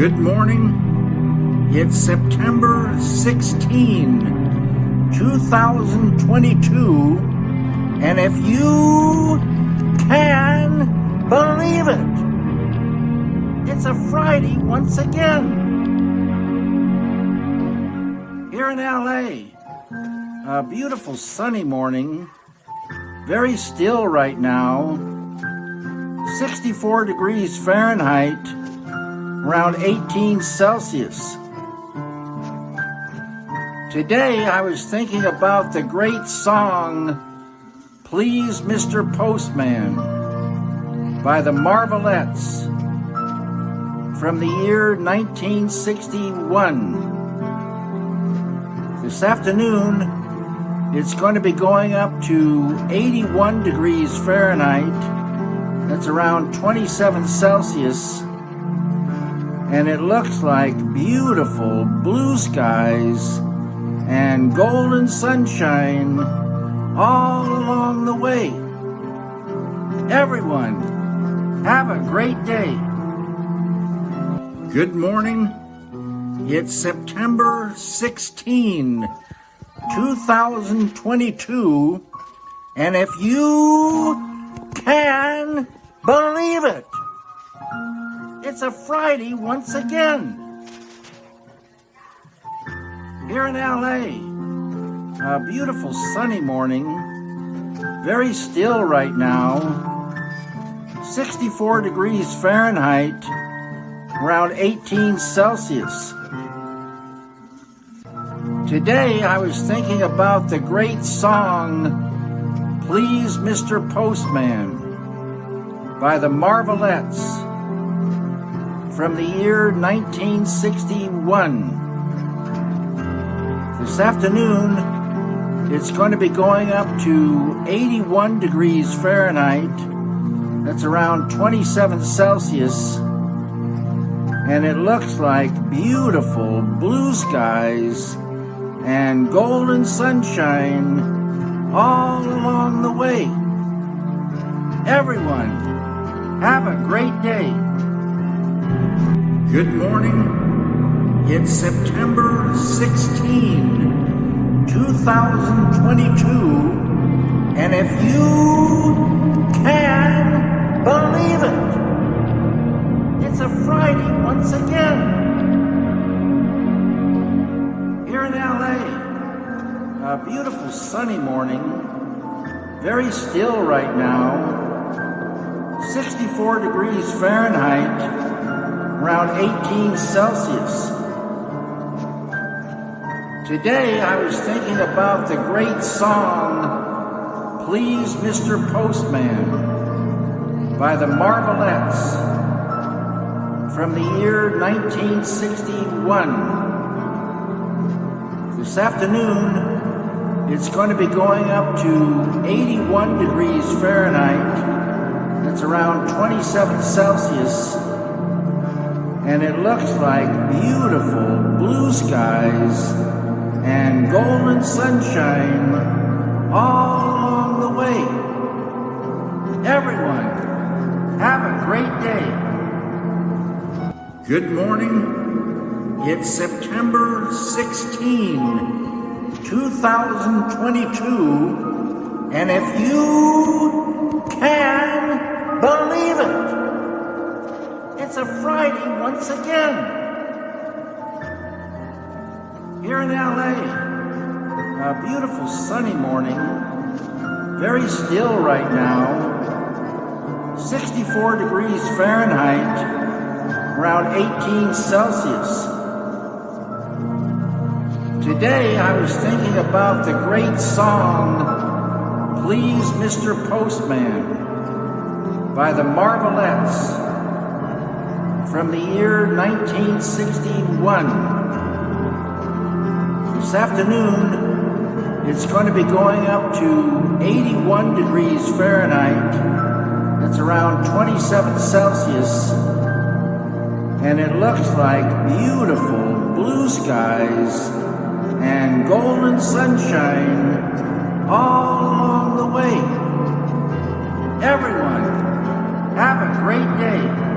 Good morning. It's September 16, 2022. And if you can believe it, it's a Friday once again. Here in LA, a beautiful sunny morning, very still right now, 64 degrees Fahrenheit around 18 Celsius. Today I was thinking about the great song, Please Mr. Postman by the Marvelettes from the year 1961. This afternoon, it's going to be going up to 81 degrees Fahrenheit. That's around 27 Celsius and it looks like beautiful blue skies and golden sunshine all along the way. Everyone, have a great day. Good morning. It's September 16, 2022, and if you can believe it, it's a Friday once again. Here in LA, a beautiful sunny morning, very still right now, 64 degrees Fahrenheit, around 18 Celsius. Today I was thinking about the great song, Please Mr. Postman by the Marvelettes from the year 1961. This afternoon, it's going to be going up to 81 degrees Fahrenheit. That's around 27 Celsius. And it looks like beautiful blue skies and golden sunshine all along the way. Everyone, have a great day. Good morning. It's September 16, 2022. And if you can believe it, it's a Friday once again. Here in LA, a beautiful sunny morning, very still right now, 64 degrees Fahrenheit around 18 Celsius. Today I was thinking about the great song, Please Mr. Postman by the Marvelettes from the year 1961. This afternoon, it's going to be going up to 81 degrees Fahrenheit. That's around 27 Celsius and it looks like beautiful blue skies and golden sunshine all along the way. Everyone, have a great day. Good morning. It's September 16, 2022, and if you a Friday once again. Here in LA, a beautiful sunny morning, very still right now, 64 degrees Fahrenheit, around 18 Celsius. Today I was thinking about the great song, Please Mr. Postman by the Marvelettes from the year 1961. This afternoon, it's going to be going up to 81 degrees Fahrenheit. That's around 27 Celsius. And it looks like beautiful blue skies and golden sunshine all along the way. Everyone, have a great day.